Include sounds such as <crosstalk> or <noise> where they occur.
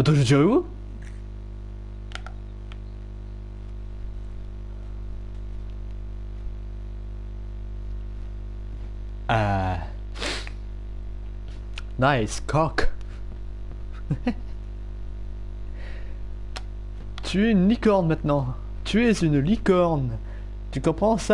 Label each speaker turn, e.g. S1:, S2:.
S1: Attends, je Ah. Nice cock. <laughs> tu es une licorne maintenant. Tu es une licorne. Tu comprends ça?